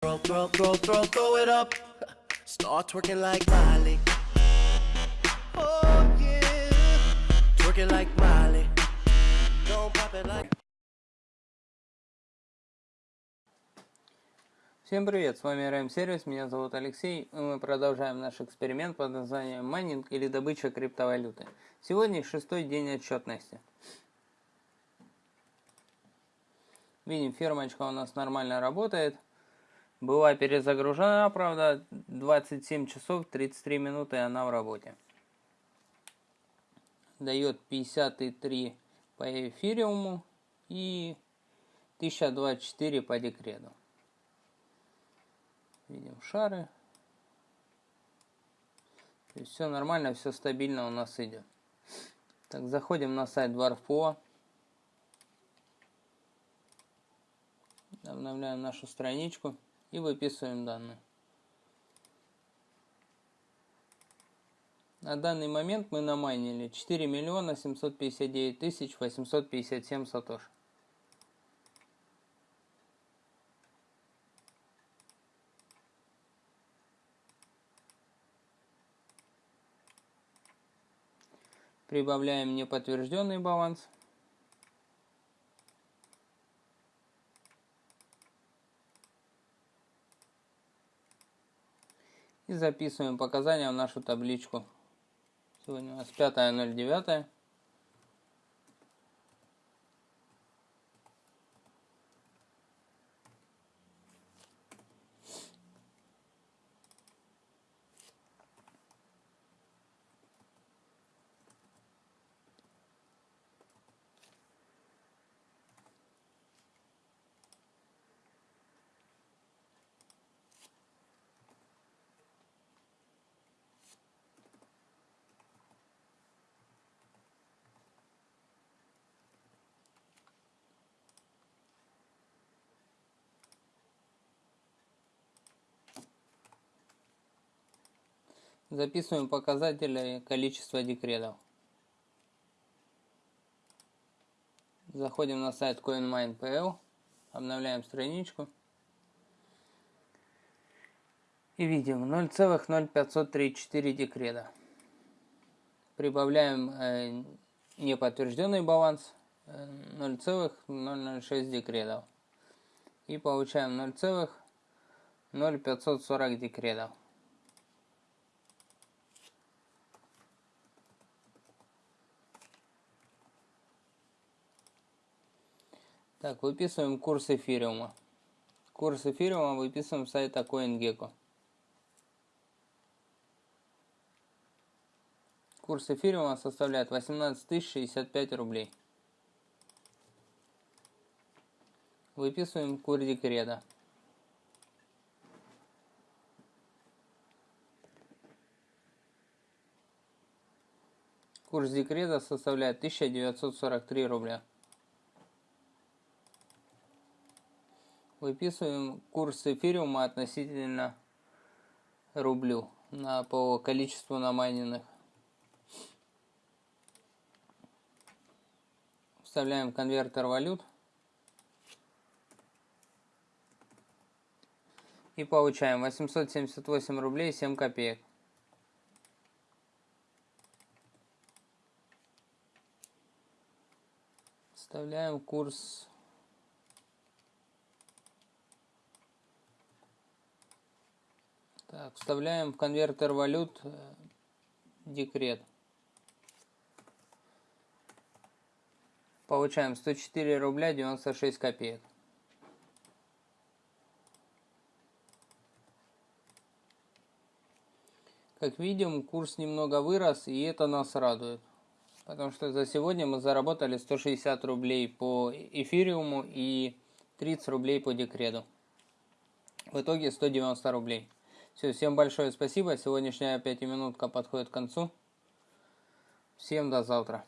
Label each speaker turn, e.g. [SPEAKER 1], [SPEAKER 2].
[SPEAKER 1] Throw, throw, throw, throw, throw it up. Start twerking like Miley. Oh yeah. Twerking like Miley. Don't pop it like.
[SPEAKER 2] Всем привет, с вами RM Сервис, меня зовут Алексей, и мы продолжаем наш эксперимент под названием майнинг или добыча криптовалюты. Сегодня шестой день отчетности. Видим, фермочка у нас нормально работает. Была перезагружена, правда, 27 часов 33 минуты она в работе. Дает 53 по эфириуму и 1024 по декрету. Видим шары. То есть все нормально, все стабильно у нас идет. Так, заходим на сайт Dwarf.po. Обновляем нашу страничку и выписываем данные. На данный момент мы намайнили 4 миллиона 759 тысяч 857 сатош. Прибавляем неподтвержденный баланс. И записываем показания в нашу табличку. Сегодня у нас 5.09. Записываем показатели количества декретов. Заходим на сайт CoinMine.pl, обновляем страничку. И видим 0,0534 декрета. Прибавляем э, неподтвержденный баланс э, 0,006 декретов. И получаем 0,0540 декретов. Так, выписываем курс эфириума. Курс эфириума выписываем с сайта CoinGecko. Курс эфириума составляет 18 065 рублей. Выписываем курс декрета. Курс декрета составляет 1943 рубля. Выписываем курс эфириума относительно рублю на, по количеству намайненных. Вставляем конвертер валют. И получаем 878 рублей 7 копеек. Вставляем курс Так, вставляем в конвертер валют э, декрет. Получаем 104 рубля 96 копеек. Как видим, курс немного вырос, и это нас радует. Потому что за сегодня мы заработали 160 рублей по эфириуму и 30 рублей по декрету. В итоге 190 рублей. Все, всем большое спасибо. Сегодняшняя пятиминутка подходит к концу. Всем до завтра.